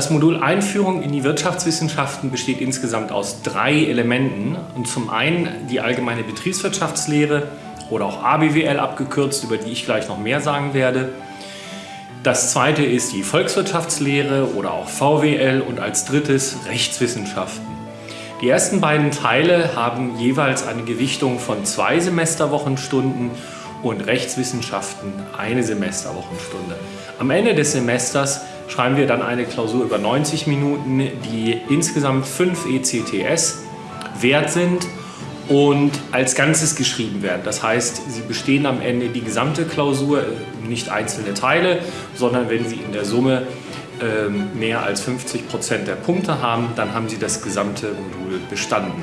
Das Modul Einführung in die Wirtschaftswissenschaften besteht insgesamt aus drei Elementen. Und zum einen die allgemeine Betriebswirtschaftslehre oder auch ABWL abgekürzt, über die ich gleich noch mehr sagen werde. Das zweite ist die Volkswirtschaftslehre oder auch VWL und als drittes Rechtswissenschaften. Die ersten beiden Teile haben jeweils eine Gewichtung von zwei Semesterwochenstunden und Rechtswissenschaften eine Semesterwochenstunde. Am Ende des Semesters schreiben wir dann eine Klausur über 90 Minuten, die insgesamt 5 ECTS wert sind und als Ganzes geschrieben werden. Das heißt, sie bestehen am Ende die gesamte Klausur, nicht einzelne Teile, sondern wenn sie in der Summe ähm, mehr als 50 Prozent der Punkte haben, dann haben sie das gesamte Modul bestanden.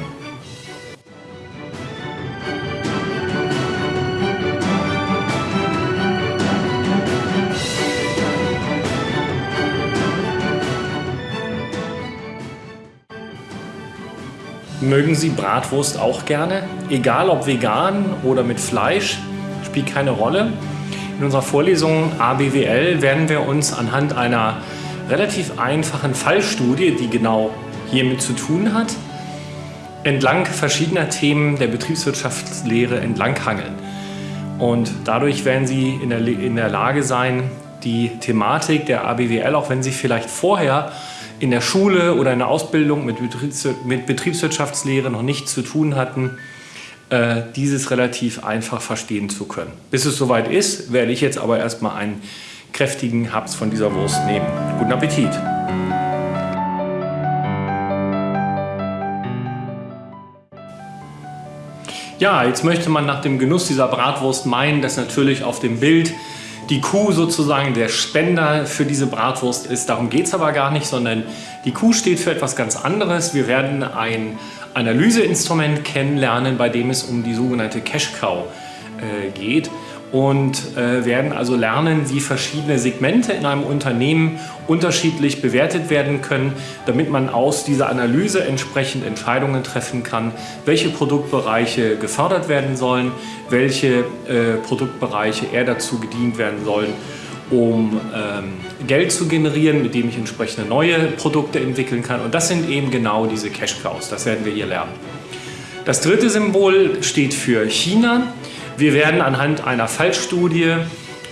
Mögen Sie Bratwurst auch gerne? Egal ob vegan oder mit Fleisch, spielt keine Rolle. In unserer Vorlesung ABWL werden wir uns anhand einer relativ einfachen Fallstudie, die genau hiermit zu tun hat, entlang verschiedener Themen der Betriebswirtschaftslehre entlanghangeln. Und dadurch werden Sie in der, in der Lage sein, die Thematik der ABWL, auch wenn Sie vielleicht vorher in der Schule oder in der Ausbildung mit, Betriebswirtschaftslehre noch nichts zu tun hatten, äh, dieses relativ einfach verstehen zu können. Bis es soweit ist, werde ich jetzt aber erstmal einen kräftigen Haps von dieser Wurst nehmen. Guten Appetit! Ja, jetzt möchte man nach dem Genuss dieser Bratwurst meinen, dass natürlich auf dem Bild die Kuh sozusagen der Spender für diese Bratwurst ist. Darum geht es aber gar nicht, sondern die Kuh steht für etwas ganz anderes. Wir werden ein Analyseinstrument kennenlernen, bei dem es um die sogenannte Cash Cow äh, geht und äh, werden also lernen, wie verschiedene Segmente in einem Unternehmen unterschiedlich bewertet werden können, damit man aus dieser Analyse entsprechend Entscheidungen treffen kann, welche Produktbereiche gefördert werden sollen, welche äh, Produktbereiche eher dazu gedient werden sollen, um ähm, Geld zu generieren, mit dem ich entsprechende neue Produkte entwickeln kann. Und das sind eben genau diese Cash Cows, das werden wir hier lernen. Das dritte Symbol steht für China. Wir werden anhand einer Fallstudie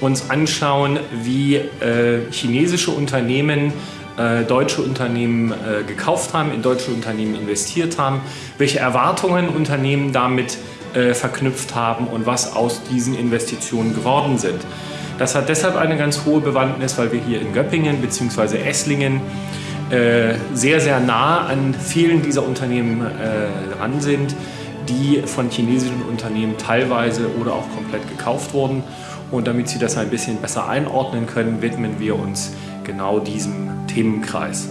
uns anschauen, wie äh, chinesische Unternehmen äh, deutsche Unternehmen äh, gekauft haben, in deutsche Unternehmen investiert haben, welche Erwartungen Unternehmen damit äh, verknüpft haben und was aus diesen Investitionen geworden sind. Das hat deshalb eine ganz hohe Bewandtnis, weil wir hier in Göppingen bzw. Esslingen äh, sehr, sehr nah an vielen dieser Unternehmen äh, dran sind die von chinesischen Unternehmen teilweise oder auch komplett gekauft wurden. Und damit Sie das ein bisschen besser einordnen können, widmen wir uns genau diesem Themenkreis.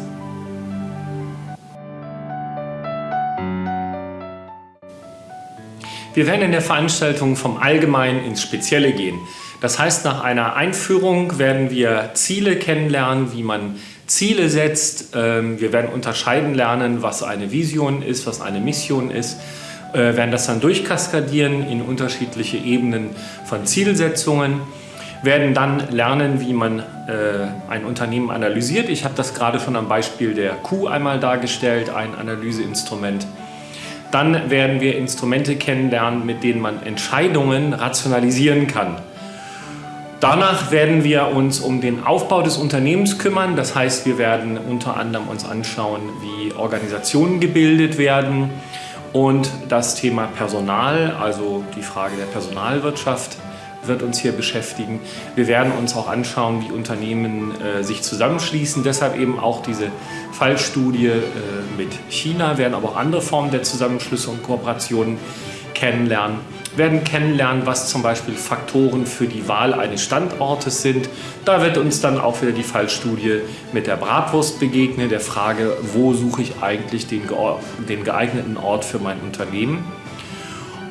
Wir werden in der Veranstaltung vom Allgemeinen ins Spezielle gehen. Das heißt, nach einer Einführung werden wir Ziele kennenlernen, wie man Ziele setzt. Ähm, wir werden unterscheiden lernen, was eine Vision ist, was eine Mission ist äh, werden das dann durchkaskadieren in unterschiedliche Ebenen von Zielsetzungen, werden dann lernen, wie man äh, ein Unternehmen analysiert. Ich habe das gerade schon am Beispiel der Q einmal dargestellt, ein Analyseinstrument. Dann werden wir Instrumente kennenlernen, mit denen man Entscheidungen rationalisieren kann. Danach werden wir uns um den Aufbau des Unternehmens kümmern. Das heißt, wir werden unter anderem uns anschauen, wie Organisationen gebildet werden, und das Thema Personal, also die Frage der Personalwirtschaft, wird uns hier beschäftigen. Wir werden uns auch anschauen, wie Unternehmen äh, sich zusammenschließen. Deshalb eben auch diese Fallstudie äh, mit China, werden aber auch andere Formen der Zusammenschlüsse und Kooperationen kennenlernen werden kennenlernen, was zum Beispiel Faktoren für die Wahl eines Standortes sind. Da wird uns dann auch wieder die Fallstudie mit der Bratwurst begegnen, der Frage, wo suche ich eigentlich den, den geeigneten Ort für mein Unternehmen.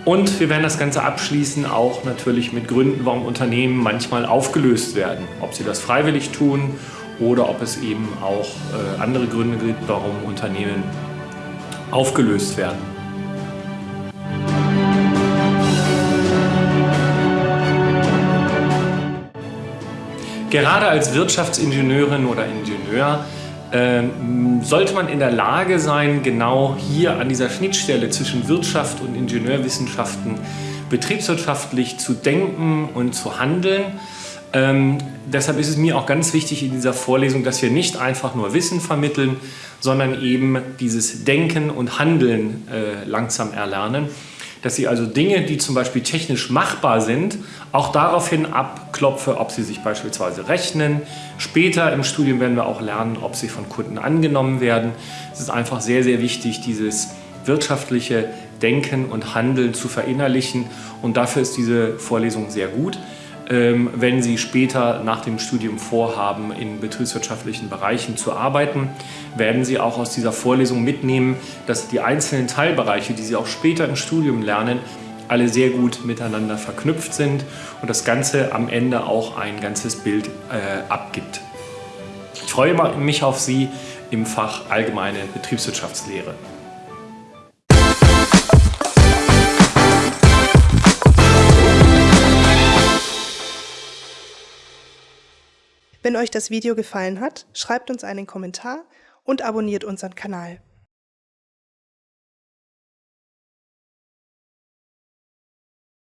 Und wir werden das Ganze abschließen auch natürlich mit Gründen, warum Unternehmen manchmal aufgelöst werden. Ob sie das freiwillig tun oder ob es eben auch äh, andere Gründe gibt, warum Unternehmen aufgelöst werden. Gerade als Wirtschaftsingenieurin oder Ingenieur ähm, sollte man in der Lage sein, genau hier an dieser Schnittstelle zwischen Wirtschaft und Ingenieurwissenschaften betriebswirtschaftlich zu denken und zu handeln. Ähm, deshalb ist es mir auch ganz wichtig in dieser Vorlesung, dass wir nicht einfach nur Wissen vermitteln, sondern eben dieses Denken und Handeln äh, langsam erlernen dass sie also Dinge, die zum Beispiel technisch machbar sind, auch daraufhin abklopfe, ob sie sich beispielsweise rechnen. Später im Studium werden wir auch lernen, ob sie von Kunden angenommen werden. Es ist einfach sehr, sehr wichtig, dieses wirtschaftliche Denken und Handeln zu verinnerlichen und dafür ist diese Vorlesung sehr gut. Ähm, wenn Sie später nach dem Studium vorhaben, in betriebswirtschaftlichen Bereichen zu arbeiten, werden Sie auch aus dieser Vorlesung mitnehmen, dass die einzelnen Teilbereiche, die Sie auch später im Studium lernen, alle sehr gut miteinander verknüpft sind und das Ganze am Ende auch ein ganzes Bild äh, abgibt. Ich freue mich auf Sie im Fach Allgemeine Betriebswirtschaftslehre. Wenn euch das Video gefallen hat, schreibt uns einen Kommentar und abonniert unseren Kanal.